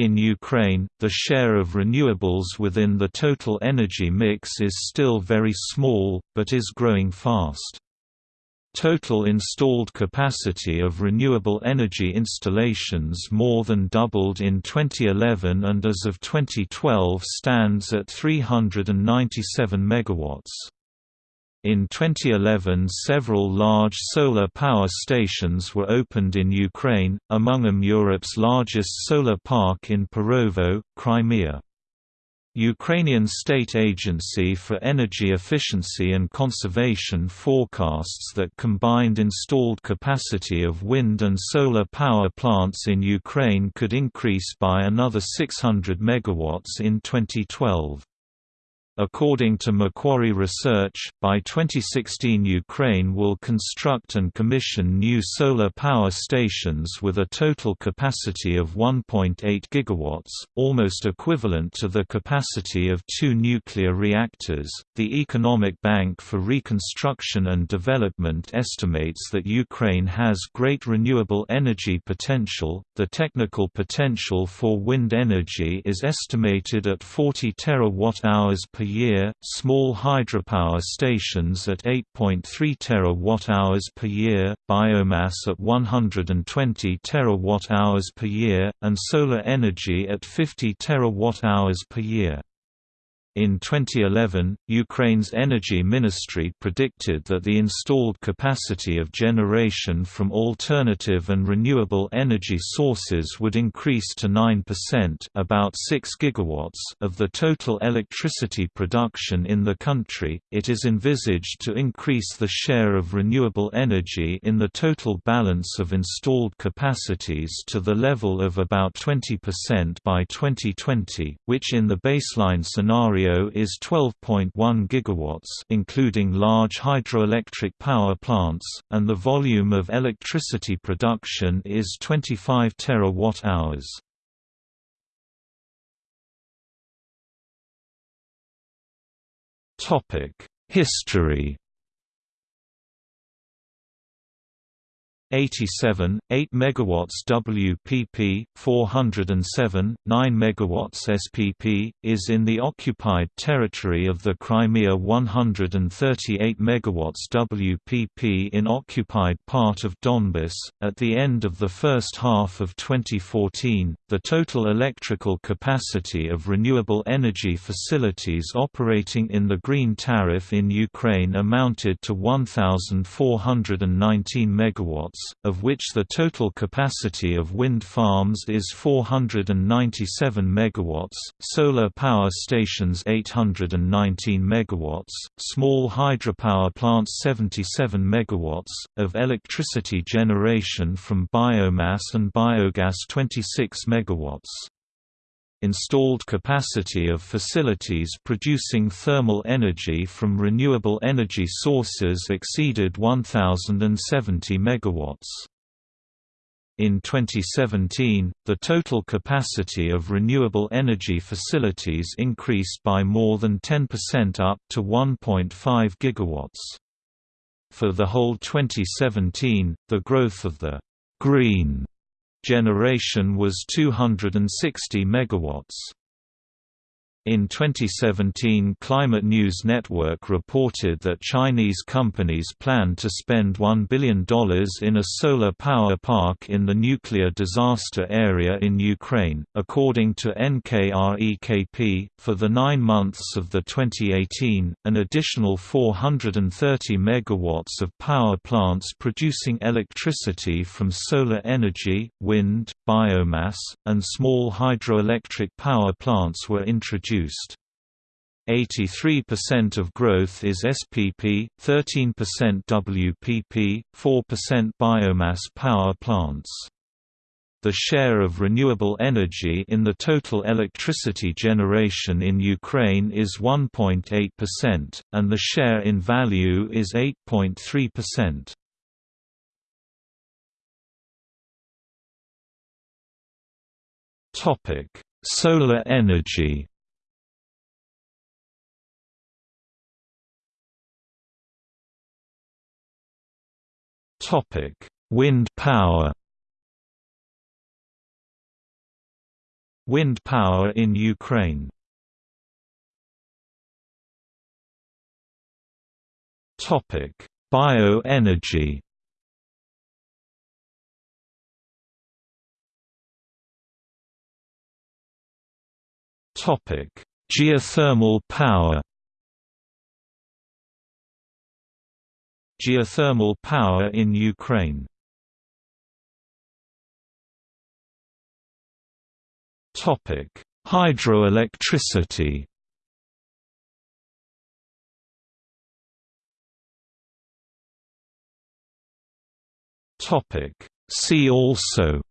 In Ukraine, the share of renewables within the total energy mix is still very small, but is growing fast. Total installed capacity of renewable energy installations more than doubled in 2011 and as of 2012 stands at 397 megawatts. In 2011 several large solar power stations were opened in Ukraine, among them Europe's largest solar park in Perovo, Crimea. Ukrainian State Agency for Energy Efficiency and Conservation forecasts that combined installed capacity of wind and solar power plants in Ukraine could increase by another 600 MW in 2012. According to Macquarie Research, by 2016 Ukraine will construct and commission new solar power stations with a total capacity of 1.8 gigawatts, almost equivalent to the capacity of two nuclear reactors. The Economic Bank for Reconstruction and Development estimates that Ukraine has great renewable energy potential. The technical potential for wind energy is estimated at 40 terawatt-hours per year, small hydropower stations at 8.3 terawatt-hours per year, biomass at 120 terawatt-hours per year, and solar energy at 50 terawatt-hours per year. In 2011, Ukraine's energy ministry predicted that the installed capacity of generation from alternative and renewable energy sources would increase to 9% about 6 gigawatts of the total electricity production in the country. It is envisaged to increase the share of renewable energy in the total balance of installed capacities to the level of about 20% by 2020, which in the baseline scenario scenario is 12.1 gigawatts including large hydroelectric power plants, and the volume of electricity production is 25 terawatt-hours. History 87, 8 megawatts WPP, 407, 9 megawatts SPP, is in the occupied territory of the Crimea 138 megawatts WPP in occupied part of Donbas. At the end of the first half of 2014, the total electrical capacity of renewable energy facilities operating in the green tariff in Ukraine amounted to 1,419 megawatts of which the total capacity of wind farms is 497 megawatts, solar power stations 819 megawatts, small hydropower plants 77 megawatts, of electricity generation from biomass and biogas 26 megawatts installed capacity of facilities producing thermal energy from renewable energy sources exceeded 1070 megawatts. In 2017, the total capacity of renewable energy facilities increased by more than 10% up to 1.5 gigawatts. For the whole 2017, the growth of the green Generation was 260 megawatts. In 2017 Climate News Network reported that Chinese companies plan to spend $1 billion in a solar power park in the nuclear disaster area in Ukraine. According to NKREKP, for the nine months of the 2018, an additional 430 megawatts of power plants producing electricity from solar energy, wind, biomass, and small hydroelectric power plants were introduced produced. 83% of growth is SPP, 13% WPP, 4% biomass power plants. The share of renewable energy in the total electricity generation in Ukraine is 1.8%, and the share in value is 8.3%. Solar energy Topic: Wind power. Wind power in Ukraine Topic: Bioenergy Topic: Geothermal power Geothermal power in Ukraine Topic: Hydroelectricity. Topic: See also.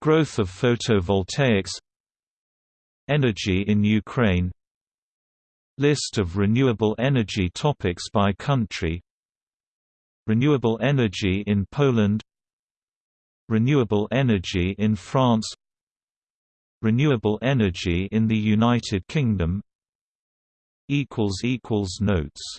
Growth of photovoltaics Energy in Ukraine List of renewable energy topics by country. Renewable energy in Poland. Renewable energy in France. Renewable energy in the United Kingdom. Notes